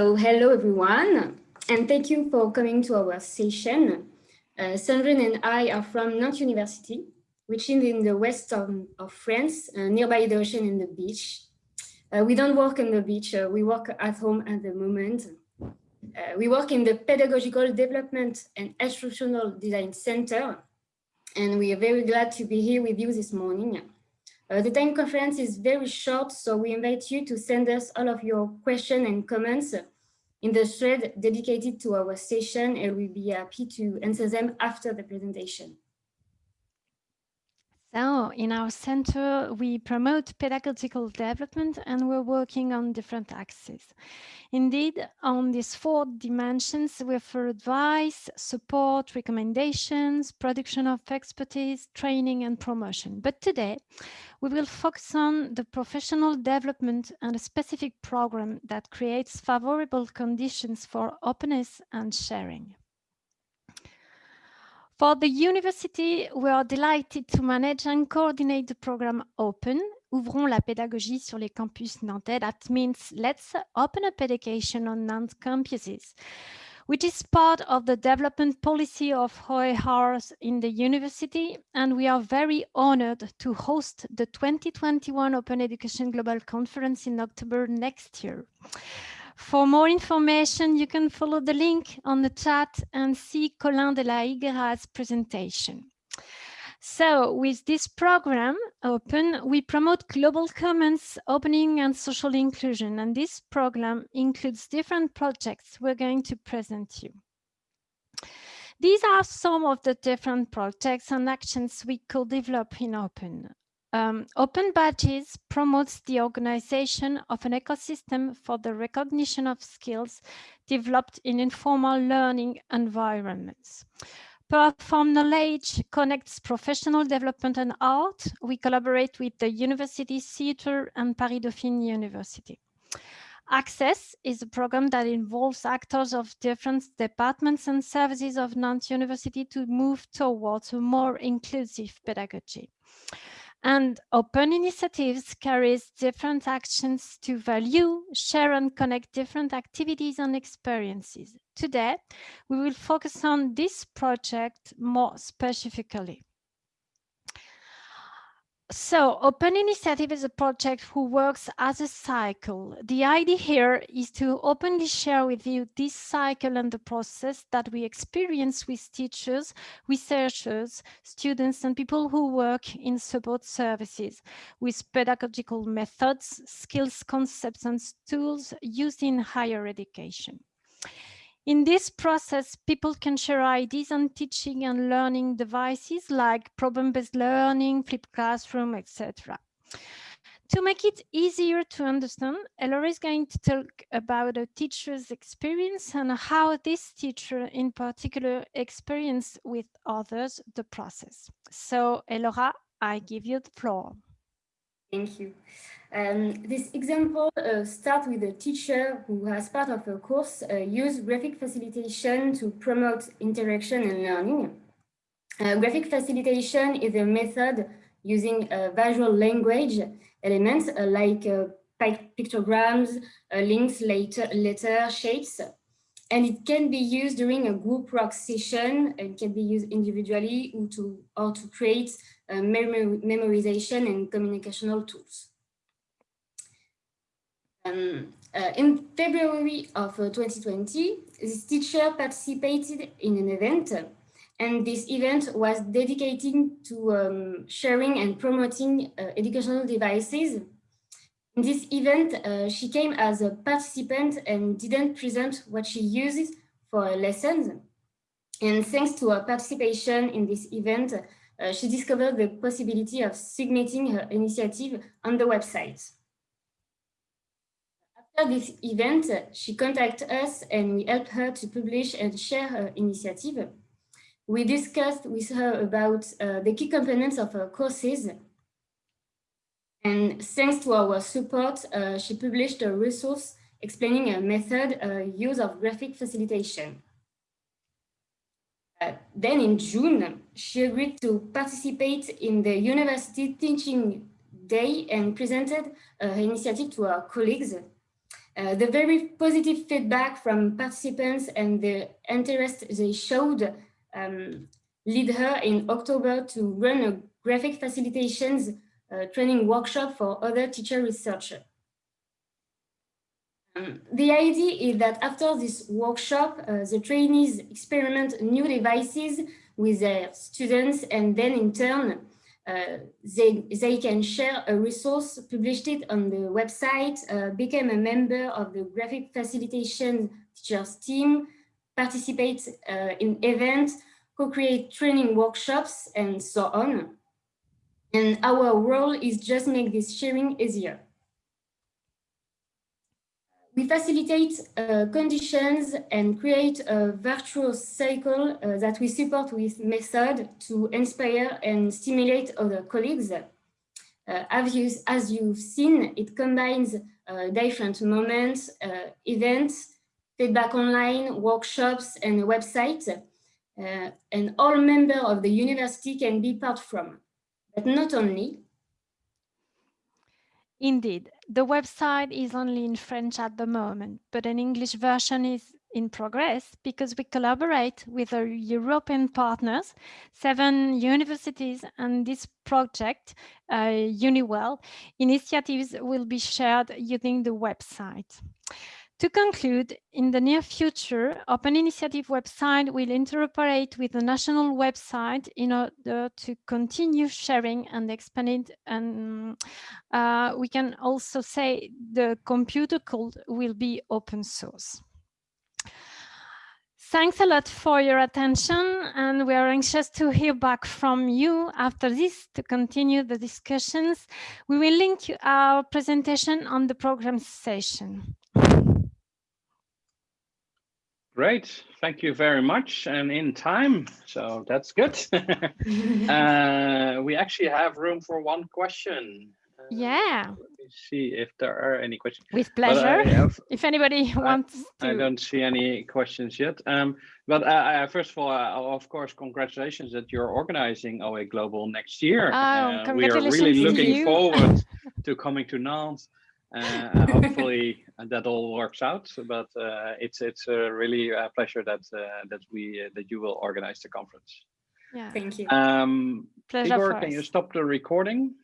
So hello everyone, and thank you for coming to our session. Uh, Sandrine and I are from Nantes University, which is in the west of, of France, uh, nearby the ocean and the beach. Uh, we don't work on the beach, uh, we work at home at the moment. Uh, we work in the Pedagogical Development and Instructional Design Center, and we are very glad to be here with you this morning. Uh, the time conference is very short, so we invite you to send us all of your questions and comments in the thread dedicated to our session, and we'll be happy to answer them after the presentation. So in our center, we promote pedagogical development and we're working on different axes. Indeed, on these four dimensions, we offer advice, support, recommendations, production of expertise, training and promotion. But today, we will focus on the professional development and a specific program that creates favorable conditions for openness and sharing. For the university, we are delighted to manage and coordinate the program Open, Ouvrons la pédagogie sur les campus nantais. That means let's open up education on Nantes campuses, which is part of the development policy of OERs in the university. And we are very honored to host the 2021 Open Education Global Conference in October next year. For more information, you can follow the link on the chat and see Colin de la Higuera's presentation. So with this program open, we promote global commons, opening and social inclusion. And this program includes different projects we're going to present you. These are some of the different projects and actions we could develop in Open. Um, Open Badges promotes the organization of an ecosystem for the recognition of skills developed in informal learning environments. Perform Knowledge connects professional development and art. We collaborate with the University Theatre and Paris Dauphine University. Access is a program that involves actors of different departments and services of Nantes University to move towards a more inclusive pedagogy. And open initiatives carries different actions to value, share and connect different activities and experiences. Today, we will focus on this project more specifically. So Open Initiative is a project who works as a cycle. The idea here is to openly share with you this cycle and the process that we experience with teachers, researchers, students, and people who work in support services with pedagogical methods, skills, concepts, and tools used in higher education. In this process, people can share ideas on teaching and learning devices like problem-based learning, flipped classroom, etc. To make it easier to understand, Elora is going to talk about a teacher's experience and how this teacher in particular experienced with others the process. So Elora, I give you the floor. Thank you. Um, this example uh, starts with a teacher who, as part of a course, uh, used graphic facilitation to promote interaction and learning. Uh, graphic facilitation is a method using visual language elements uh, like uh, pictograms, uh, links, letter, letter, shapes, and it can be used during a group work session. It can be used individually or to, or to create memorization and communicational tools. Um, uh, in February of uh, 2020, this teacher participated in an event and this event was dedicated to um, sharing and promoting uh, educational devices. In this event, uh, she came as a participant and didn't present what she uses for lessons. And thanks to her participation in this event, uh, she discovered the possibility of submitting her initiative on the website. After this event, she contacted us and we helped her to publish and share her initiative. We discussed with her about uh, the key components of her courses. And thanks to our support, uh, she published a resource explaining a method uh, use of graphic facilitation. Uh, then in June, she agreed to participate in the university teaching day and presented her initiative to our colleagues Uh, the very positive feedback from participants and the interest they showed um, lead her in October to run a graphic facilitations training workshop for other teacher researchers. Um, the idea is that after this workshop, uh, the trainees experiment new devices with their students and then in turn, uh, they, they can share a resource, published it on the website, uh, become a member of the graphic facilitation teachers team, participate uh, in events, co-create training workshops, and so on. And our role is just make this sharing easier. We facilitate uh, conditions and create a virtuous cycle uh, that we support with method to inspire and stimulate other colleagues. Uh, as, you, as you've seen, it combines uh, different moments, uh, events, feedback online, workshops, and a website. Uh, and all members of the university can be part from. But not only, Indeed, the website is only in French at the moment, but an English version is in progress because we collaborate with our European partners, seven universities, and this project, uh, UniWell, initiatives will be shared using the website. To conclude, in the near future, Open Initiative website will interoperate with the national website in order to continue sharing and expanding. And uh, we can also say the computer code will be open source. Thanks a lot for your attention and we are anxious to hear back from you after this to continue the discussions. We will link our presentation on the program session. Great, thank you very much. And in time, so that's good. uh, we actually have room for one question. Uh, yeah. Let me see if there are any questions. With pleasure. Have, if anybody wants I, to. I don't see any questions yet. Um, but uh, first of all, uh, of course, congratulations that you're organizing OE Global next year. Oh, congratulations we are really looking forward to coming to Nantes uh, hopefully that all works out. But uh, it's it's a really a pleasure that uh, that we that you will organize the conference. Yeah, thank you. Um, Pleasure Igor, can you stop the recording?